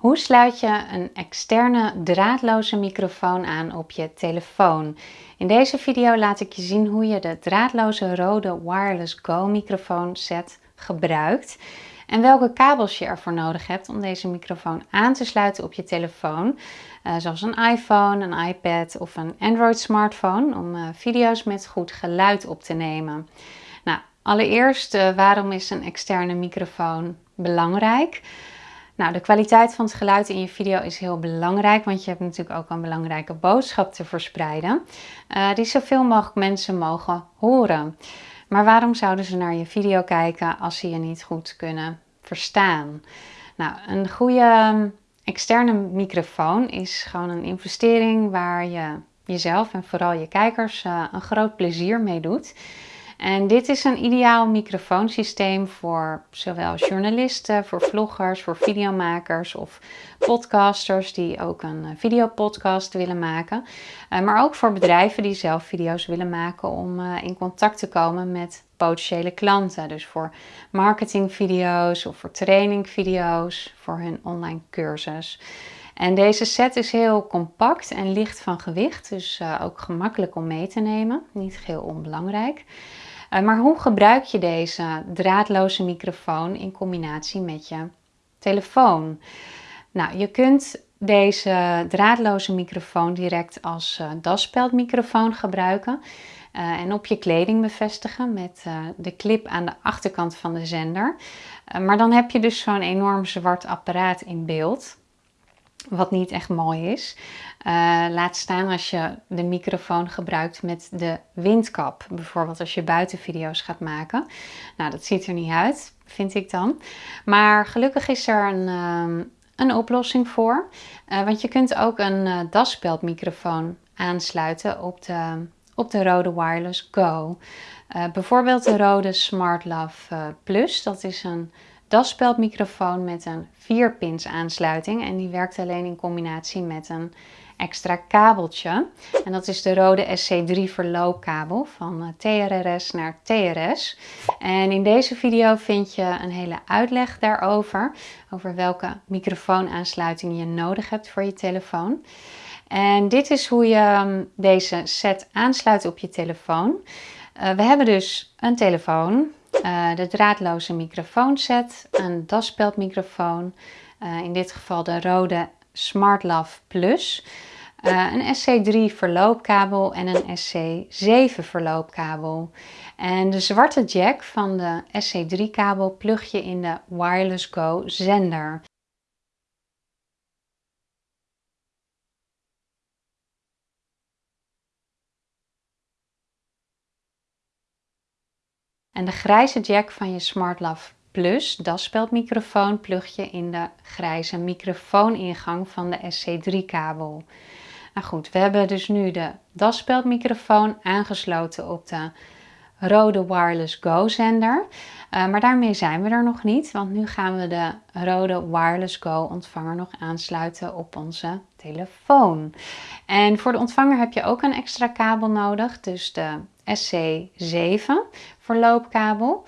Hoe sluit je een externe draadloze microfoon aan op je telefoon? In deze video laat ik je zien hoe je de draadloze rode Wireless Go microfoon set gebruikt en welke kabels je ervoor nodig hebt om deze microfoon aan te sluiten op je telefoon. Uh, zoals een iPhone, een iPad of een Android smartphone om uh, video's met goed geluid op te nemen. Nou, allereerst uh, waarom is een externe microfoon belangrijk? Nou, de kwaliteit van het geluid in je video is heel belangrijk, want je hebt natuurlijk ook een belangrijke boodschap te verspreiden, uh, die zoveel mogelijk mensen mogen horen. Maar waarom zouden ze naar je video kijken als ze je niet goed kunnen verstaan? Nou, een goede um, externe microfoon is gewoon een investering waar je jezelf en vooral je kijkers uh, een groot plezier mee doet. En dit is een ideaal microfoonsysteem voor zowel journalisten, voor vloggers, voor videomakers of podcasters die ook een eh, videopodcast willen maken. Eh, maar ook voor bedrijven die zelf video's willen maken om eh, in contact te komen met potentiële klanten. Dus voor marketingvideo's of voor trainingvideo's, voor hun online cursus. En deze set is heel compact en licht van gewicht, dus ook gemakkelijk om mee te nemen. Niet heel onbelangrijk. Uh, maar hoe gebruik je deze draadloze microfoon in combinatie met je telefoon? Nou, je kunt deze draadloze microfoon direct als uh, daspeldmicrofoon gebruiken. Uh, en op je kleding bevestigen met de clip aan de achterkant van de zender. Maar dan heb je dus zo'n enorm zwart apparaat in beeld wat niet echt mooi is. Uh, laat staan als je de microfoon gebruikt met de windkap. Bijvoorbeeld als je buitenvideo's gaat maken. Nou, dat ziet er niet uit, vind ik dan. Maar gelukkig is er een, um, een oplossing voor. Uh, want je kunt ook een uh, daspeldmicrofoon aansluiten op de, op de rode Wireless Go. bijvoorbeeld de rode Smart Love Plus. Dat is een daspeldmicrofoon met een 4-pins aansluiting. En die werkt alleen in combinatie met een extra kabeltje. En dat is de rode SC3 verloopkabel van eh, TRRS naar TRS. En in deze video vind je een hele uitleg daarover. Over welke microfoonaansluiting je nodig hebt voor je telefoon. En dit is hoe je ehm, deze set aansluit op je telefoon. Uh, we hebben dus een telefoon, uh, de draadloze microfoonset, een daspeldmicrofoon, uh, in dit geval de rode SmartLav Plus, uh, een SC3 verloopkabel en een SC7 verloopkabel. En de zwarte jack van de SC3 kabel plug je in de Wireless Go zender. En de grijze jack van je SmartLav Plus daspeldmicrofoon plug je in de grijze microfooningang van de SC3 kabel. Nou goed, we hebben dus nu de daspeldmicrofoon aangesloten op de rode Wireless Go zender. Uh, maar daarmee zijn we er nog niet, want nu gaan we de rode Wireless Go ontvanger nog aansluiten op onze telefoon. En voor de ontvanger heb je ook een extra kabel nodig, dus de SC7 verloopkabel.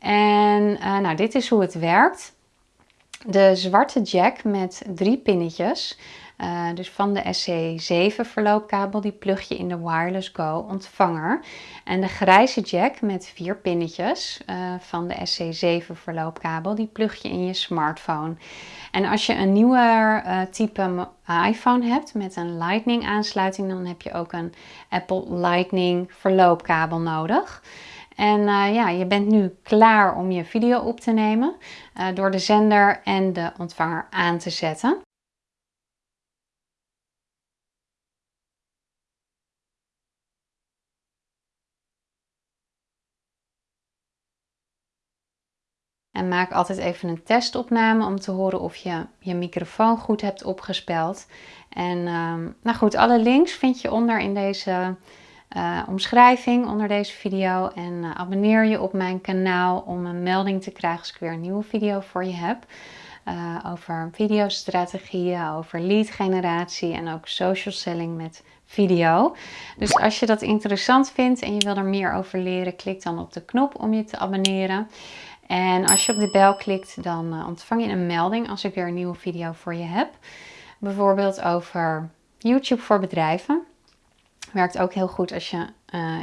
En uh, nou, dit is hoe het werkt. De zwarte jack met drie pinnetjes uh, dus van de SC7 verloopkabel, die plug je in de Wireless Go ontvanger. En de grijze jack met vier pinnetjes uh, van de SC7 verloopkabel, die plug je in je smartphone. En als je een nieuwer uh, type iPhone hebt met een Lightning aansluiting, dan heb je ook een Apple Lightning verloopkabel nodig. En ja, je bent nu klaar om je video op te nemen door de zender en de ontvanger aan te zetten. En maak altijd even een testopname om te horen of je je microfoon goed hebt opgespeld. En um, nou goed, alle links vind je onder in deze uh, omschrijving, onder deze video. En uh, abonneer je op mijn kanaal om een melding te krijgen als ik weer een nieuwe video voor je heb. Uh, over videostrategieën, over lead generatie en ook social selling met video. Dus als je dat interessant vindt en je wil er meer over leren, klik dan op de knop om je te abonneren. En als je op de bel klikt, dan ontvang je een melding als ik weer een nieuwe video voor je heb. Bijvoorbeeld over YouTube voor bedrijven. Werkt ook heel goed als je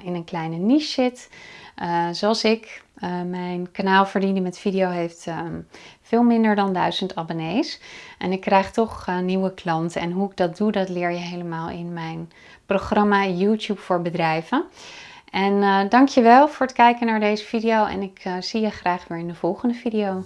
in een kleine niche zit. zoals ik. mijn kanaal Verdienen met Video heeft ehm, veel minder dan 1000 abonnees. En ik krijg toch nieuwe klanten. En hoe ik dat doe, dat leer je helemaal in mijn programma YouTube voor bedrijven. En uh, dankjewel voor het kijken naar deze video. En ik uh, zie je graag weer in de volgende video.